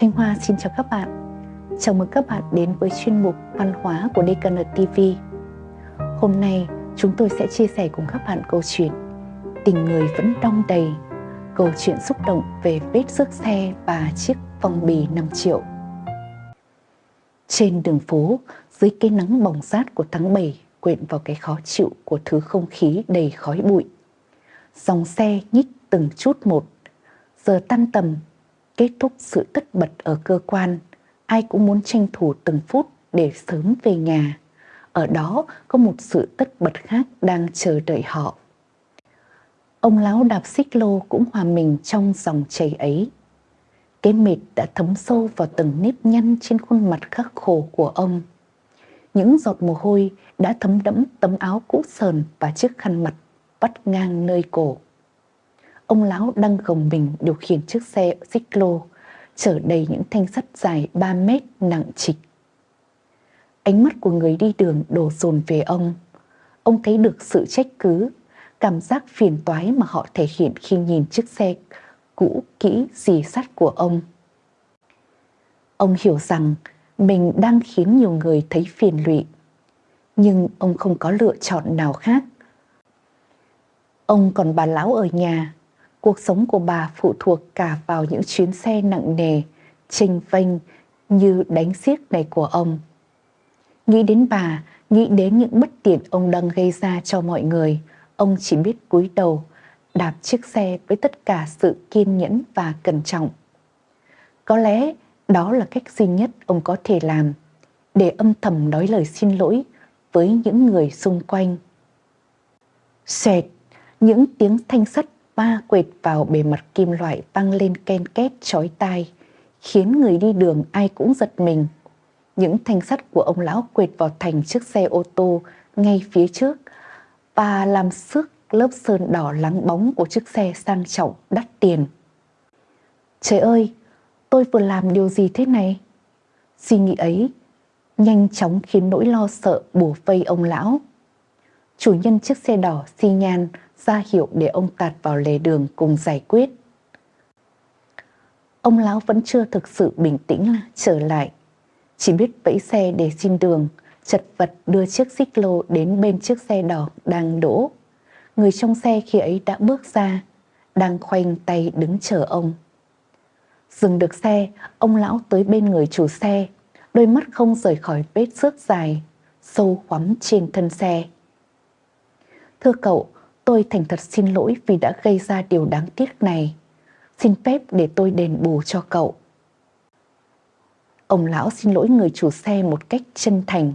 Thanh Hoa xin chào các bạn. Chào mừng các bạn đến với chuyên mục văn hóa của DKN TV. Hôm nay chúng tôi sẽ chia sẻ cùng các bạn câu chuyện Tình người vẫn đong đầy, câu chuyện xúc động về vết rước xe và chiếc phong bì 5 triệu. Trên đường phố, dưới cái nắng bỏng rát của tháng 7 quyện vào cái khó chịu của thứ không khí đầy khói bụi. Dòng xe nhích từng chút một. Giờ tan tầm, kết thúc sự tất bật ở cơ quan, ai cũng muốn tranh thủ từng phút để sớm về nhà. Ở đó có một sự tất bật khác đang chờ đợi họ. Ông lão đạp xích lô cũng hòa mình trong dòng chảy ấy. Cái mệt đã thấm sâu vào từng nếp nhăn trên khuôn mặt khắc khổ của ông. Những giọt mồ hôi đã thấm đẫm tấm áo cũ sờn và chiếc khăn mặt vắt ngang nơi cổ. Ông lão đang gồng mình điều khiển chiếc xe xích lô, chở đầy những thanh sắt dài 3 mét nặng trịch. Ánh mắt của người đi đường đổ dồn về ông. Ông thấy được sự trách cứ, cảm giác phiền toái mà họ thể hiện khi nhìn chiếc xe cũ kỹ dì sắt của ông. Ông hiểu rằng mình đang khiến nhiều người thấy phiền lụy, nhưng ông không có lựa chọn nào khác. Ông còn bà lão ở nhà, cuộc sống của bà phụ thuộc cả vào những chuyến xe nặng nề, trình vênh như đánh xiếc này của ông. Nghĩ đến bà, nghĩ đến những bất tiện ông đang gây ra cho mọi người, ông chỉ biết cúi đầu, đạp chiếc xe với tất cả sự kiên nhẫn và cẩn trọng. Có lẽ đó là cách duy nhất ông có thể làm để âm thầm nói lời xin lỗi với những người xung quanh. Xẹt, những tiếng thanh sắt va quệt vào bề mặt kim loại tăng lên ken két chói tai, khiến người đi đường ai cũng giật mình. Những thanh sắt của ông lão quệt vào thành chiếc xe ô tô ngay phía trước và làm sức lớp sơn đỏ lắng bóng của chiếc xe sang trọng đắt tiền. Trời ơi, tôi vừa làm điều gì thế này? Suy nghĩ ấy nhanh chóng khiến nỗi lo sợ bùa vây ông lão. Chủ nhân chiếc xe đỏ xi nhan ra hiệu để ông tạt vào lề đường cùng giải quyết. Ông lão vẫn chưa thực sự bình tĩnh trở lại, chỉ biết vẫy xe để xin đường, chật vật đưa chiếc xích lô đến bên chiếc xe đỏ đang đỗ. Người trong xe khi ấy đã bước ra, đang khoanh tay đứng chờ ông. Dừng được xe, ông lão tới bên người chủ xe, đôi mắt không rời khỏi vết xước dài, sâu hoắm trên thân xe. Thưa cậu, tôi thành thật xin lỗi vì đã gây ra điều đáng tiếc này. Xin phép để tôi đền bù cho cậu. Ông lão xin lỗi người chủ xe một cách chân thành.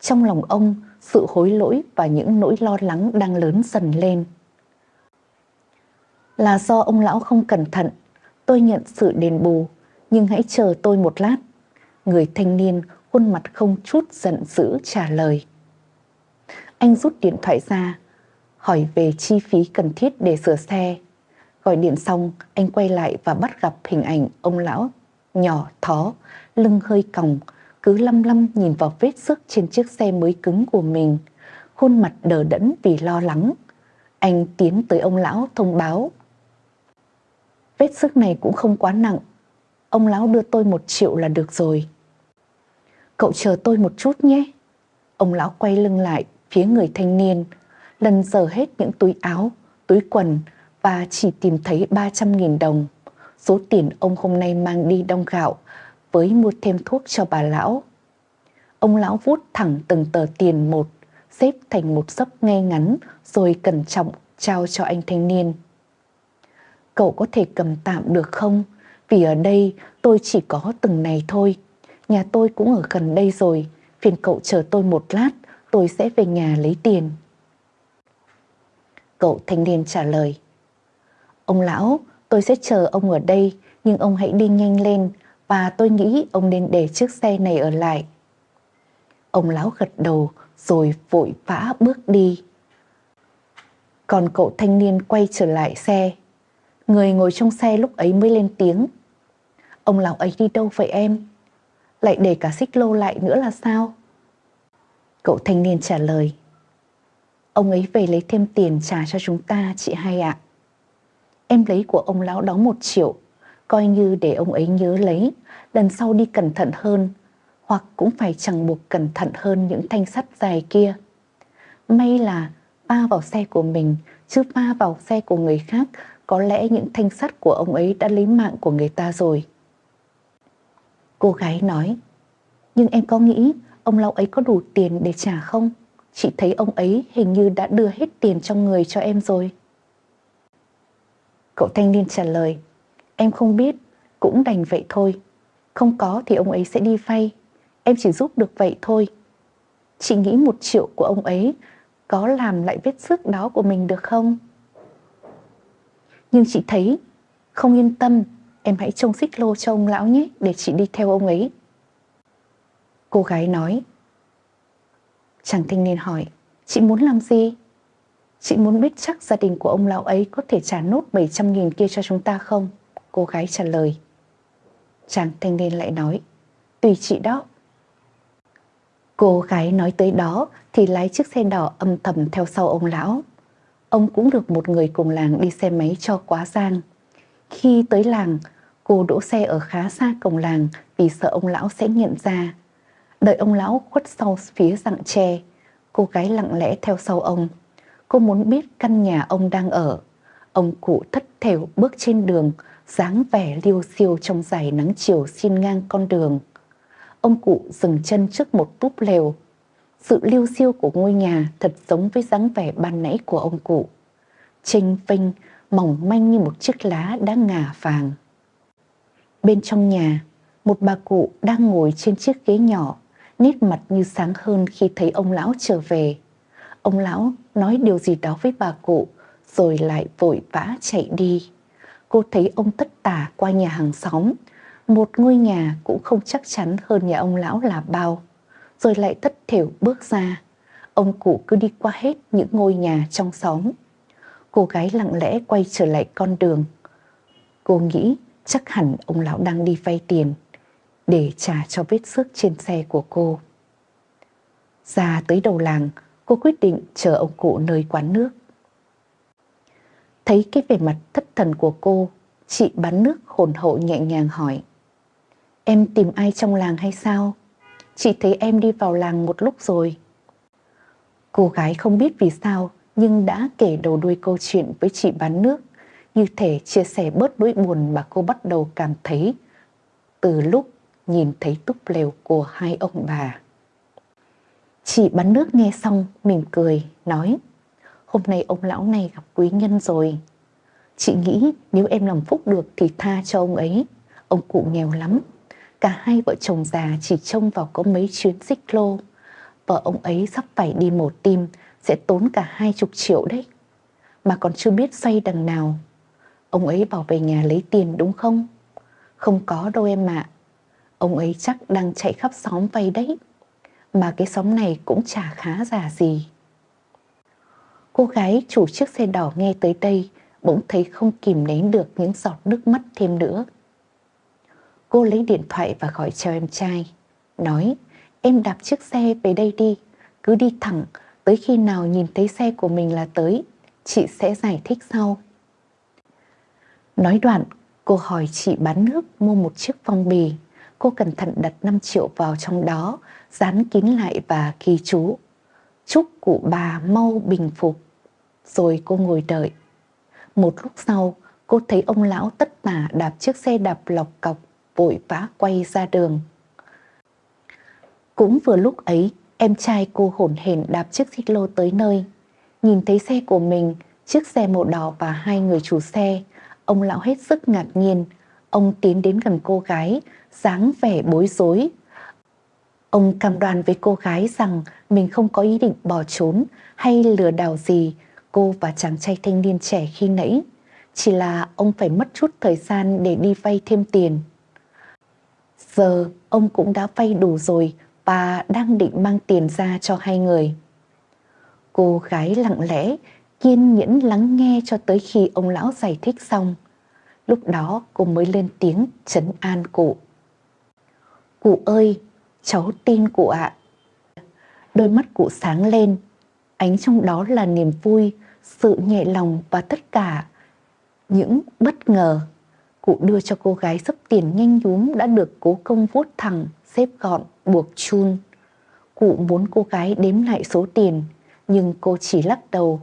Trong lòng ông, sự hối lỗi và những nỗi lo lắng đang lớn dần lên. Là do ông lão không cẩn thận, tôi nhận sự đền bù, nhưng hãy chờ tôi một lát. Người thanh niên khuôn mặt không chút giận dữ trả lời. Anh rút điện thoại ra, hỏi về chi phí cần thiết để sửa xe. Gọi điện xong, anh quay lại và bắt gặp hình ảnh ông lão nhỏ thó, lưng hơi còng, cứ lăm lăm nhìn vào vết sức trên chiếc xe mới cứng của mình, khuôn mặt đờ đẫn vì lo lắng. Anh tiến tới ông lão thông báo. Vết sức này cũng không quá nặng, ông lão đưa tôi một triệu là được rồi. Cậu chờ tôi một chút nhé. Ông lão quay lưng lại phía người thanh niên, lần dở hết những túi áo, túi quần và chỉ tìm thấy 300.000 đồng. Số tiền ông hôm nay mang đi đông gạo với mua thêm thuốc cho bà lão. Ông lão vút thẳng từng tờ tiền một, xếp thành một sấp ngay ngắn rồi cẩn trọng trao cho anh thanh niên. Cậu có thể cầm tạm được không? Vì ở đây tôi chỉ có từng này thôi. Nhà tôi cũng ở gần đây rồi. Phiền cậu chờ tôi một lát, tôi sẽ về nhà lấy tiền. Cậu thanh niên trả lời. Ông lão, tôi sẽ chờ ông ở đây, nhưng ông hãy đi nhanh lên và tôi nghĩ ông nên để chiếc xe này ở lại. Ông lão gật đầu rồi vội vã bước đi. Còn cậu thanh niên quay trở lại xe. Người ngồi trong xe lúc ấy mới lên tiếng. Ông lão ấy đi đâu vậy em? Lại để cả xích lô lại nữa là sao? Cậu thanh niên trả lời. Ông ấy về lấy thêm tiền trả cho chúng ta chị hai ạ. Em lấy của ông lão đó một triệu coi như để ông ấy nhớ lấy, lần sau đi cẩn thận hơn, hoặc cũng phải chẳng buộc cẩn thận hơn những thanh sắt dài kia. May là va vào xe của mình, chứ va vào xe của người khác, có lẽ những thanh sắt của ông ấy đã lấy mạng của người ta rồi. Cô gái nói, nhưng em có nghĩ ông lão ấy có đủ tiền để trả không? Chị thấy ông ấy hình như đã đưa hết tiền trong người cho em rồi. Cậu thanh niên trả lời, em không biết, cũng đành vậy thôi. Không có thì ông ấy sẽ đi vay, em chỉ giúp được vậy thôi. Chị nghĩ một triệu của ông ấy có làm lại vết xước đó của mình được không? Nhưng chị thấy không yên tâm, em hãy trông xích lô cho ông lão nhé để chị đi theo ông ấy. Cô gái nói. Chàng thanh niên hỏi, chị muốn làm gì? Chị muốn biết chắc gia đình của ông lão ấy có thể trả nốt 700.000 kia cho chúng ta không? Cô gái trả lời. Chàng thanh niên lại nói, tùy chị đó. Cô gái nói tới đó thì lái chiếc xe đỏ âm thầm theo sau ông lão. Ông cũng được một người cùng làng đi xe máy cho quá giang. Khi tới làng, cô đỗ xe ở khá xa cổng làng vì sợ ông lão sẽ nhận ra. Đợi ông lão khuất sau phía rặng tre, cô gái lặng lẽ theo sau ông. Cô muốn biết căn nhà ông đang ở. Ông cụ thất thểu bước trên đường, dáng vẻ liêu siêu trong dải nắng chiều xin ngang con đường. Ông cụ dừng chân trước một túp lều. Sự liêu siêu của ngôi nhà thật giống với dáng vẻ ban nãy của ông cụ. Trinh vinh, mỏng manh như một chiếc lá đã ngả vàng. Bên trong nhà, một bà cụ đang ngồi trên chiếc ghế nhỏ, nét mặt như sáng hơn khi thấy ông lão trở về. Ông lão nói điều gì đó với bà cụ, rồi lại vội vã chạy đi. Cô thấy ông tất tả qua nhà hàng xóm, một ngôi nhà cũng không chắc chắn hơn nhà ông lão là bao, rồi lại tất thểu bước ra. Ông cụ cứ đi qua hết những ngôi nhà trong xóm. Cô gái lặng lẽ quay trở lại con đường. Cô nghĩ chắc hẳn ông lão đang đi vay tiền để trả cho vết xước trên xe của cô. Ra tới đầu làng, cô quyết định chờ ông cụ nơi quán nước. Thấy cái vẻ mặt thất thần của cô, chị bán nước hồn hậu nhẹ nhàng hỏi. Em tìm ai trong làng hay sao? Chị thấy em đi vào làng một lúc rồi. Cô gái không biết vì sao nhưng đã kể đầu đuôi câu chuyện với chị bán nước, như thể chia sẻ bớt nỗi buồn mà cô bắt đầu cảm thấy từ lúc nhìn thấy túp lều của hai ông bà. Chị bán nước nghe xong mỉm cười, nói Hôm nay ông lão này gặp quý nhân rồi. Chị nghĩ nếu em làm phúc được thì tha cho ông ấy. Ông cụ nghèo lắm. Cả hai vợ chồng già chỉ trông vào có mấy chuyến xích lô. Vợ ông ấy sắp phải đi mổ tim, sẽ tốn cả hai chục triệu đấy. Mà còn chưa biết xoay đằng nào. Ông ấy bảo về nhà lấy tiền đúng không? Không có đâu em ạ. Ông ấy chắc đang chạy khắp xóm vay đấy. Mà cái xóm này cũng chả khá giả gì. Cô gái chủ chiếc xe đỏ nghe tới đây bỗng thấy không kìm nén được những giọt nước mắt thêm nữa. Cô lấy điện thoại và gọi cho em trai. Nói, em đạp chiếc xe về đây đi, cứ đi thẳng, tới khi nào nhìn thấy xe của mình là tới, chị sẽ giải thích sau. Nói đoạn, cô hỏi chị bán nước mua một chiếc phong bì. Cô cẩn thận đặt 5 triệu vào trong đó, dán kín lại và ghi chú. Chúc cụ bà mau bình phục. Rồi cô ngồi đợi. Một lúc sau, cô thấy ông lão tất tả đạp chiếc xe đạp lọc cọc vội vã quay ra đường. Cũng vừa lúc ấy, em trai cô hổn hển đạp chiếc xích lô tới nơi. Nhìn thấy xe của mình, chiếc xe màu đỏ và hai người chủ xe, ông lão hết sức ngạc nhiên. Ông tiến đến gần cô gái, dáng vẻ bối rối. Ông cam đoan với cô gái rằng mình không có ý định bỏ trốn hay lừa đảo gì cô và chàng trai thanh niên trẻ khi nãy. Chỉ là ông phải mất chút thời gian để đi vay thêm tiền. Giờ ông cũng đã vay đủ rồi và đang định mang tiền ra cho hai người. Cô gái lặng lẽ, kiên nhẫn lắng nghe cho tới khi ông lão giải thích xong. Lúc đó cô mới lên tiếng chấn an cụ. Cụ ơi, cháu tin cụ ạ. Đôi mắt cụ sáng lên, ánh trong đó là niềm vui, sự nhẹ lòng và tất cả những bất ngờ. Cụ đưa cho cô gái sấp tiền nhanh nhúm đã được cố công vuốt thẳng, xếp gọn, buộc chun. Cụ muốn cô gái đếm lại số tiền, nhưng cô chỉ lắc đầu,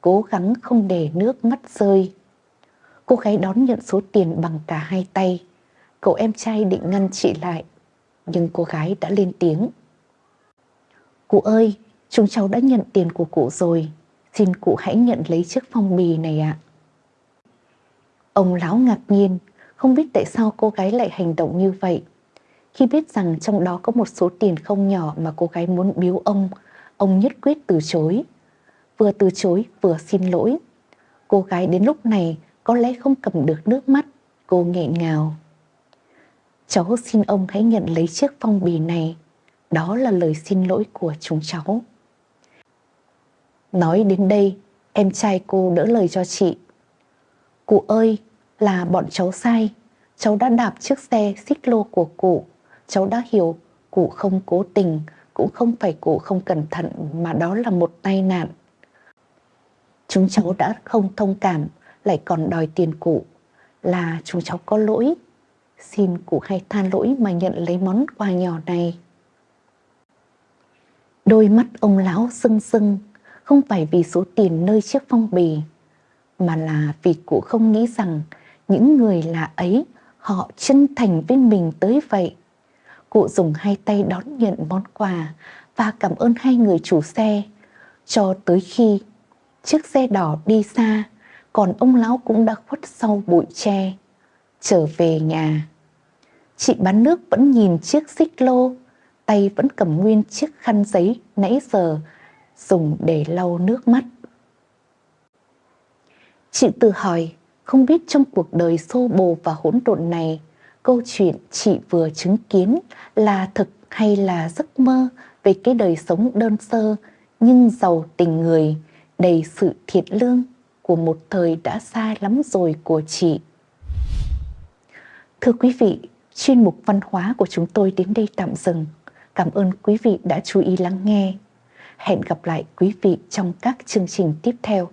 cố gắng không để nước mắt rơi. Cô gái đón nhận số tiền bằng cả hai tay. Cậu em trai định ngăn chị lại, nhưng cô gái đã lên tiếng. Cụ ơi, chúng cháu đã nhận tiền của cụ rồi, xin cụ hãy nhận lấy chiếc phong bì này ạ. Ông lão ngạc nhiên, không biết tại sao cô gái lại hành động như vậy. Khi biết rằng trong đó có một số tiền không nhỏ mà cô gái muốn biếu ông, ông nhất quyết từ chối. Vừa từ chối vừa xin lỗi. Cô gái đến lúc này có lẽ không cầm được nước mắt, cô nghẹn ngào. Cháu xin ông hãy nhận lấy chiếc phong bì này, đó là lời xin lỗi của chúng cháu. Nói đến đây, em trai cô đỡ lời cho chị. Cụ ơi, là bọn cháu sai, cháu đã đạp chiếc xe xích lô của cụ, cháu đã hiểu cụ không cố tình, cũng không phải cụ không cẩn thận mà đó là một tai nạn. Chúng cháu đã không thông cảm, lại còn đòi tiền cụ, là chúng cháu có lỗi. Xin cụ hãy than lỗi mà nhận lấy món quà nhỏ này. Đôi mắt ông lão sưng sưng, không phải vì số tiền nơi chiếc phong bì, mà là vì cụ không nghĩ rằng những người lạ ấy họ chân thành với mình tới vậy. Cụ dùng hai tay đón nhận món quà và cảm ơn hai người chủ xe cho tới khi chiếc xe đỏ đi xa, còn ông lão cũng đã khuất sau bụi tre, trở về nhà. Chị bán nước vẫn nhìn chiếc xích lô, tay vẫn cầm nguyên chiếc khăn giấy nãy giờ dùng để lau nước mắt. Chị tự hỏi, không biết trong cuộc đời xô bồ và hỗn độn này, câu chuyện chị vừa chứng kiến là thực hay là giấc mơ về cái đời sống đơn sơ nhưng giàu tình người, đầy sự thiệt lương của một thời đã xa lắm rồi của chị. Thưa quý vị, chuyên mục văn hóa của chúng tôi đến đây tạm dừng. Cảm ơn quý vị đã chú ý lắng nghe. Hẹn gặp lại quý vị trong các chương trình tiếp theo.